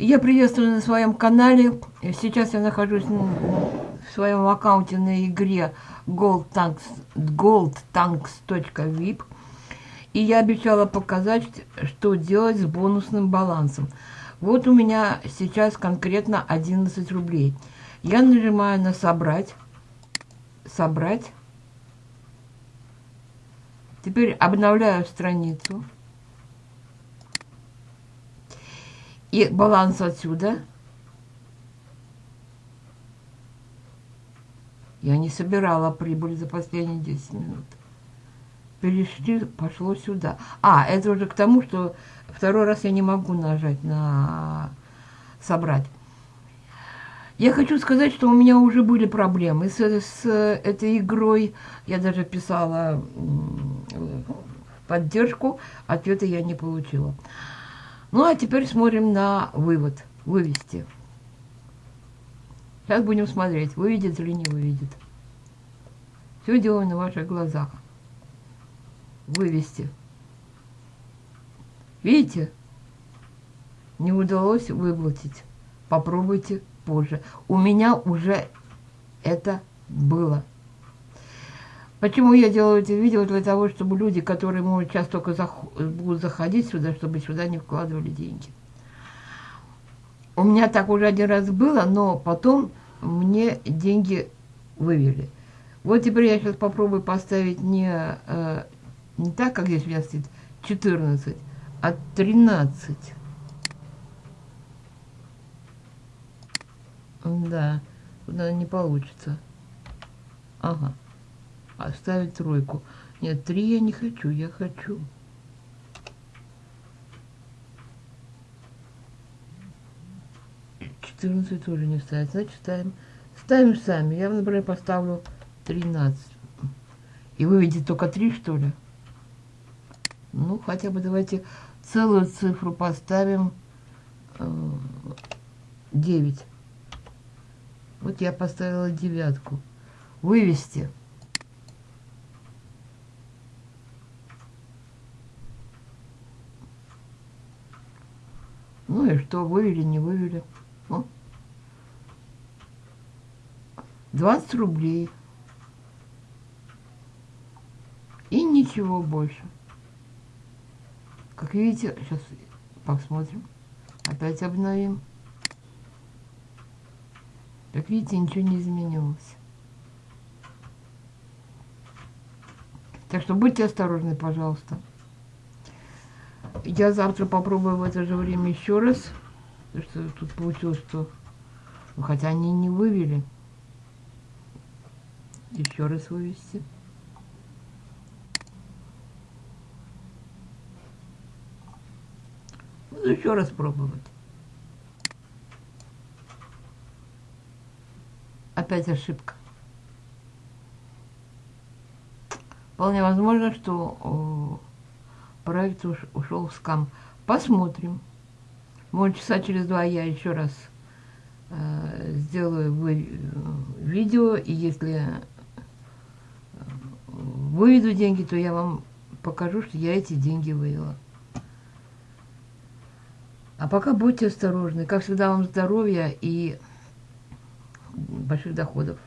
Я приветствую на своем канале. Сейчас я нахожусь в своем аккаунте на игре goldtanks, goldtanks.vip. И я обещала показать, что делать с бонусным балансом. Вот у меня сейчас конкретно 11 рублей. Я нажимаю на «Собрать». «Собрать». Теперь обновляю страницу. И баланс отсюда. Я не собирала прибыль за последние 10 минут. Перешли, пошло сюда. А, это уже к тому, что второй раз я не могу нажать на собрать. Я хочу сказать, что у меня уже были проблемы с, с этой игрой. Я даже писала поддержку, ответа я не получила. Ну, а теперь смотрим на вывод. Вывести. Сейчас будем смотреть, выведет или не выведет. Все делаем на ваших глазах. Вывести. Видите? Не удалось выплатить. Попробуйте позже. У меня уже это было. Почему я делаю эти видео? Для того, чтобы люди, которые, может, сейчас только зах будут заходить сюда, чтобы сюда не вкладывали деньги. У меня так уже один раз было, но потом мне деньги вывели. Вот теперь я сейчас попробую поставить не, э, не так, как здесь у меня стоит 14, а 13. Да, туда не получится. Ага оставить тройку. Нет, три я не хочу, я хочу. Четырнадцать тоже не ставить. Значит, ставим. Ставим сами. Я, например, поставлю тринадцать. И выведет только три, что ли? Ну, хотя бы давайте целую цифру поставим. Э, девять. Вот я поставила девятку. Вывести. Ну и что, вывели, не вывели. Ну. 20 рублей. И ничего больше. Как видите, сейчас посмотрим. Опять обновим. Как видите, ничего не изменилось. Так что будьте осторожны, пожалуйста. Я завтра попробую в это же время еще раз. Потому что тут получилось, что... Ну, хотя они не вывели. Еще раз вывести. Буду еще раз пробовать. Опять ошибка. Вполне возможно, что уш, ушел в скам. Посмотрим. Может, часа через два я еще раз э, сделаю вы, видео, и если э, выведу деньги, то я вам покажу, что я эти деньги вывела. А пока будьте осторожны. Как всегда, вам здоровья и больших доходов.